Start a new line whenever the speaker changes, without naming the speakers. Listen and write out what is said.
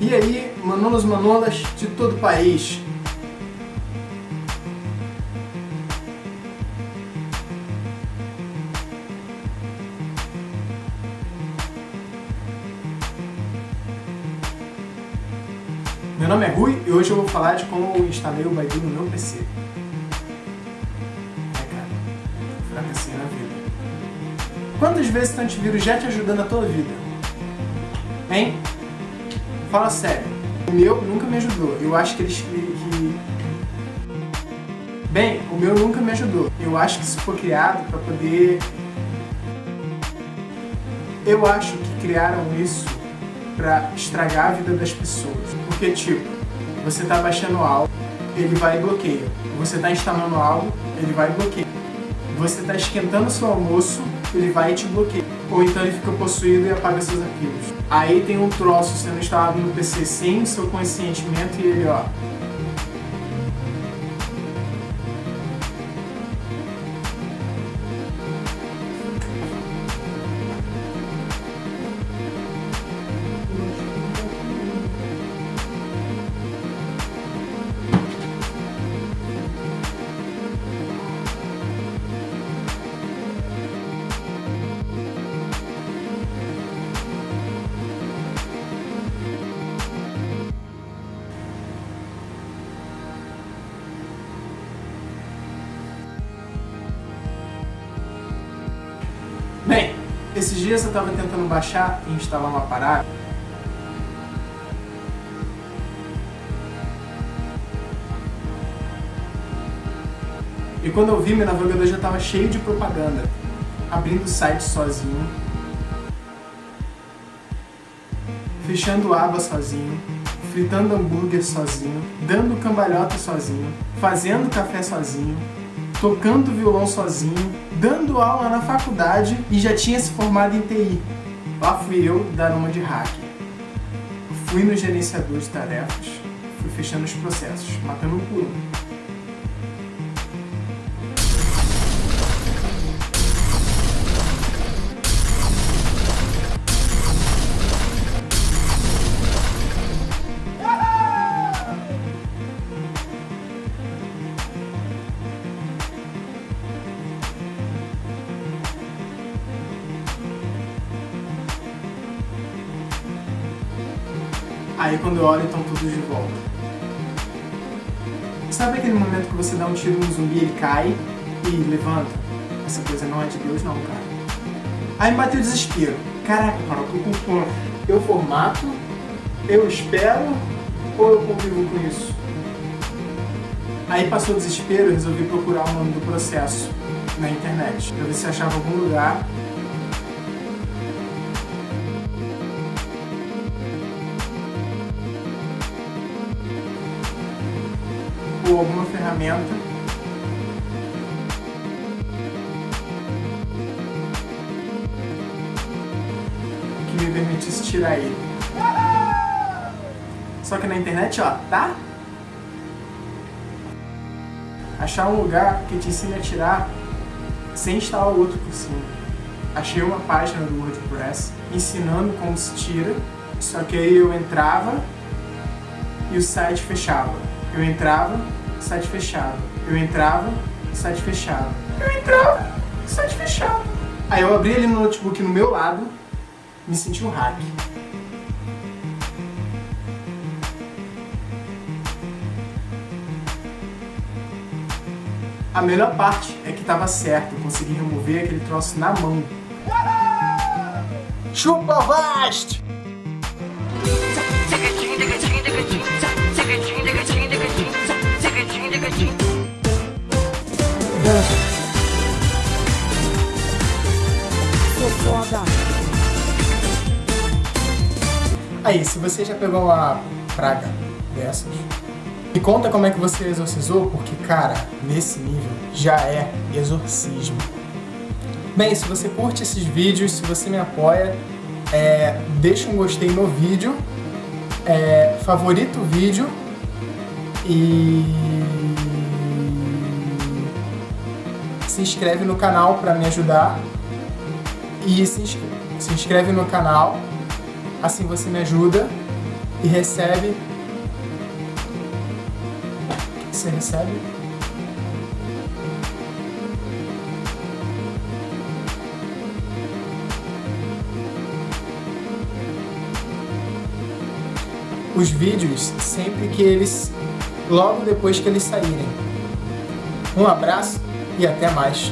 E aí, manolos manolas de todo o país. Meu nome é Rui e hoje eu vou falar de como eu instalei o Baidu no meu PC. É, cara, fracassei na vida. Quantas vezes o antivírus já te ajudou na tua vida? Hein? Fala sério. O meu nunca me ajudou. Eu acho que eles... Que... Bem, o meu nunca me ajudou. Eu acho que isso foi criado para poder... Eu acho que criaram isso para estragar a vida das pessoas. Porque, tipo, você tá baixando algo, ele vai e bloqueia. Você tá instalando algo, ele vai e bloqueia. Você tá esquentando seu almoço, ele vai e te bloqueia. Ou então ele fica possuído e apaga seus arquivos. Aí tem um troço sendo instalado no PC sem seu consentimento e ele, ó, esses dias eu estava tentando baixar e instalar uma parada. E quando eu vi, meu navegador já estava cheio de propaganda. Abrindo o site sozinho. Fechando aba sozinho. Fritando hambúrguer sozinho. Dando cambalhota sozinho. Fazendo café sozinho tocando violão sozinho, dando aula na faculdade e já tinha se formado em TI. Lá fui eu dar uma de hacker. Fui no gerenciador de tarefas, fui fechando os processos, matando um por Aí quando eu olho, estão todos de volta. Sabe aquele momento que você dá um tiro no zumbi, ele cai e levanta? Essa coisa não é de Deus não, cara. Aí me bateu o desespero. Caraca, fome. Eu formato, eu espero ou eu convivo com isso? Aí passou o desespero e resolvi procurar o nome do processo na internet. Pra ver se achava algum lugar ou alguma ferramenta que me permitisse tirar ele. Só que na internet, ó, tá? Achar um lugar que te ensine a tirar sem instalar o outro por cima. Achei uma página do WordPress ensinando como se tira, só que aí eu entrava e o site fechava. Eu entrava, site fechado. Eu entrava, site fechado. Eu entrava, site fechado. Aí eu abri ele no notebook no meu lado, me senti um hack. A melhor parte é que tava certo, eu consegui remover aquele troço na mão. Chupa Vast! Aí, se você já pegou uma praga dessas, me conta como é que você exorcizou, porque, cara, nesse nível já é exorcismo. Bem, se você curte esses vídeos, se você me apoia, é, deixa um gostei no vídeo, é, favorita o vídeo e se inscreve no canal para me ajudar e se se inscreve no canal, assim você me ajuda e recebe... Você recebe? os vídeos sempre que eles, logo depois que eles saírem. Um abraço e até mais.